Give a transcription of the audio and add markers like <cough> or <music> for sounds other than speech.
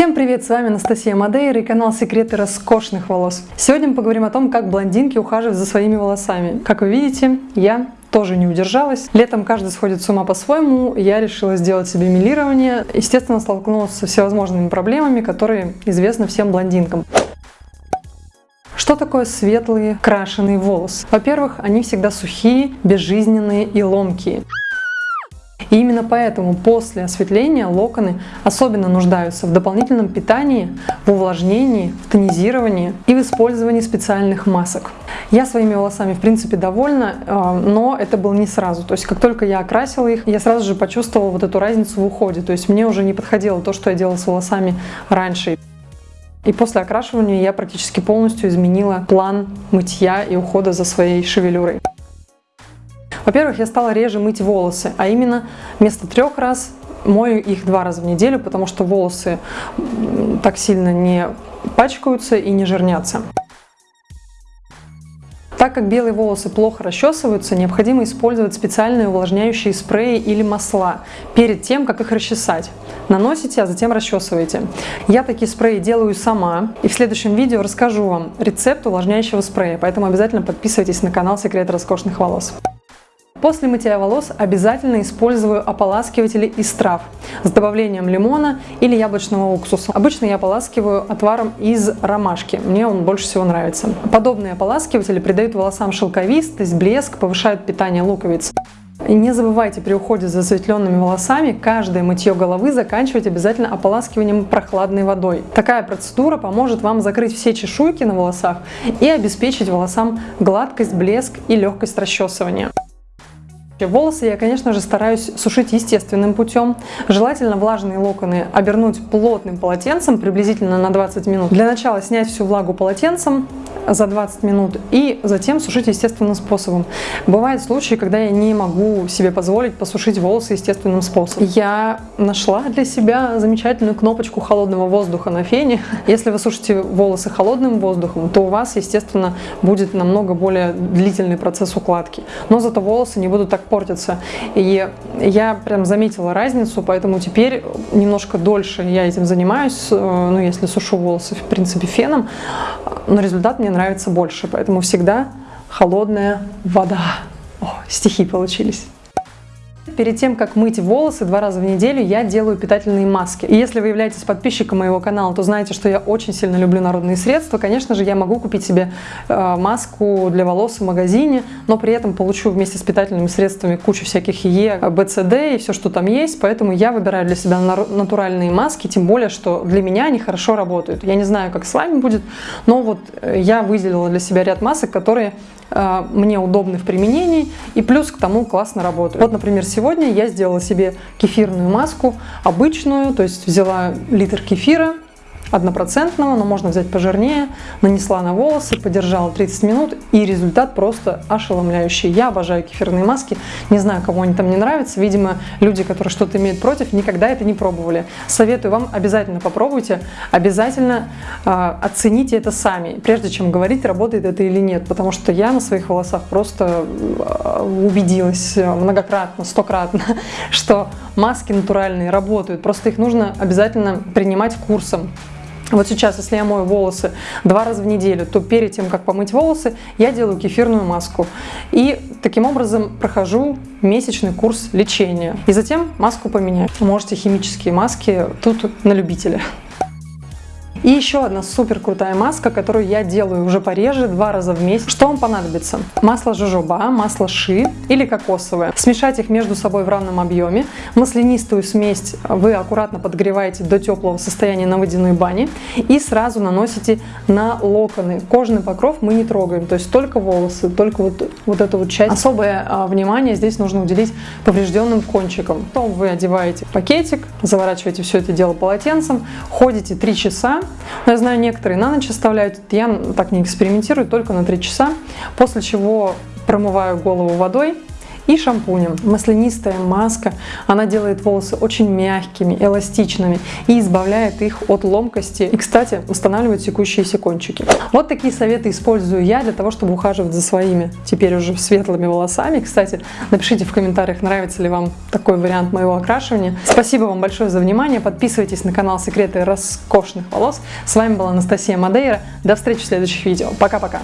Всем привет, с вами Анастасия Мадейра и канал Секреты роскошных волос. Сегодня мы поговорим о том, как блондинки ухаживают за своими волосами. Как вы видите, я тоже не удержалась. Летом каждый сходит с ума по-своему, я решила сделать себе милирование. Естественно, столкнулась со всевозможными проблемами, которые известны всем блондинкам. Что такое светлые крашеные волосы? Во-первых, они всегда сухие, безжизненные и ломкие. И именно поэтому после осветления локоны особенно нуждаются в дополнительном питании, в увлажнении, в тонизировании и в использовании специальных масок. Я своими волосами, в принципе, довольна, э, но это было не сразу. То есть, как только я окрасила их, я сразу же почувствовала вот эту разницу в уходе. То есть, мне уже не подходило то, что я делала с волосами раньше. И после окрашивания я практически полностью изменила план мытья и ухода за своей шевелюрой. Во-первых, я стала реже мыть волосы, а именно вместо трех раз мою их два раза в неделю, потому что волосы так сильно не пачкаются и не жирнятся. Так как белые волосы плохо расчесываются, необходимо использовать специальные увлажняющие спреи или масла перед тем, как их расчесать. Наносите, а затем расчесываете. Я такие спреи делаю сама, и в следующем видео расскажу вам рецепт увлажняющего спрея, поэтому обязательно подписывайтесь на канал Секрет роскошных волос. После мытья волос обязательно использую ополаскиватели из трав с добавлением лимона или яблочного уксуса. Обычно я ополаскиваю отваром из ромашки, мне он больше всего нравится. Подобные ополаскиватели придают волосам шелковистость, блеск, повышают питание луковиц. И не забывайте при уходе за засветленными волосами каждое мытье головы заканчивать обязательно ополаскиванием прохладной водой. Такая процедура поможет вам закрыть все чешуйки на волосах и обеспечить волосам гладкость, блеск и легкость расчесывания. Волосы я, конечно же, стараюсь сушить естественным путем. Желательно влажные локоны обернуть плотным полотенцем приблизительно на 20 минут. Для начала снять всю влагу полотенцем за 20 минут и затем сушить естественным способом. Бывают случаи, когда я не могу себе позволить посушить волосы естественным способом. Я нашла для себя замечательную кнопочку холодного воздуха на фене. Если вы сушите волосы холодным воздухом, то у вас, естественно, будет намного более длительный процесс укладки. Но зато волосы не будут так портятся. И я прям заметила разницу, поэтому теперь немножко дольше я этим занимаюсь, э, ну, если сушу волосы, в принципе, феном, но результат мне нравится больше, поэтому всегда холодная вода. О, стихи получились. Перед тем, как мыть волосы два раза в неделю, я делаю питательные маски. И если вы являетесь подписчиком моего канала, то знаете, что я очень сильно люблю народные средства. Конечно же, я могу купить себе э, маску для волос в магазине, но при этом получу вместе с питательными средствами кучу всяких Е, БЦД и все, что там есть. Поэтому я выбираю для себя натуральные маски, тем более, что для меня они хорошо работают. Я не знаю, как с вами будет, но вот э, я выделила для себя ряд масок, которые мне удобны в применении и плюс к тому классно работают. Вот, например, сегодня я сделала себе кефирную маску, обычную, то есть взяла литр кефира, однопроцентного, но можно взять пожирнее, нанесла на волосы, подержала 30 минут, и результат просто ошеломляющий. Я обожаю кефирные маски, не знаю, кому они там не нравятся, видимо, люди, которые что-то имеют против, никогда это не пробовали. Советую вам, обязательно попробуйте, обязательно э, оцените это сами, прежде чем говорить, работает это или нет, потому что я на своих волосах просто убедилась многократно, стократно, <laughs> что маски натуральные работают, просто их нужно обязательно принимать курсом. Вот сейчас, если я мою волосы два раза в неделю, то перед тем, как помыть волосы, я делаю кефирную маску. И таким образом прохожу месячный курс лечения. И затем маску поменяю. Можете химические маски тут на любителя. И еще одна супер крутая маска, которую я делаю уже пореже, два раза в месяц. Что вам понадобится? Масло жожоба, масло ши или кокосовое. Смешать их между собой в равном объеме. Маслянистую смесь вы аккуратно подогреваете до теплого состояния на водяной бане и сразу наносите на локоны. Кожный покров мы не трогаем, то есть только волосы, только вот, вот эту вот часть. Особое а, внимание здесь нужно уделить поврежденным кончикам. Потом вы одеваете пакетик, заворачиваете все это дело полотенцем, ходите 3 часа, но я знаю, некоторые на ночь оставляют, я так не экспериментирую, только на 3 часа, после чего промываю голову водой и шампунем. Маслянистая маска, она делает волосы очень мягкими, эластичными и избавляет их от ломкости. И, кстати, устанавливает секущиеся кончики. Вот такие советы использую я для того, чтобы ухаживать за своими теперь уже светлыми волосами. Кстати, напишите в комментариях, нравится ли вам такой вариант моего окрашивания. Спасибо вам большое за внимание. Подписывайтесь на канал Секреты роскошных волос. С вами была Анастасия Мадейра. До встречи в следующих видео. Пока-пока.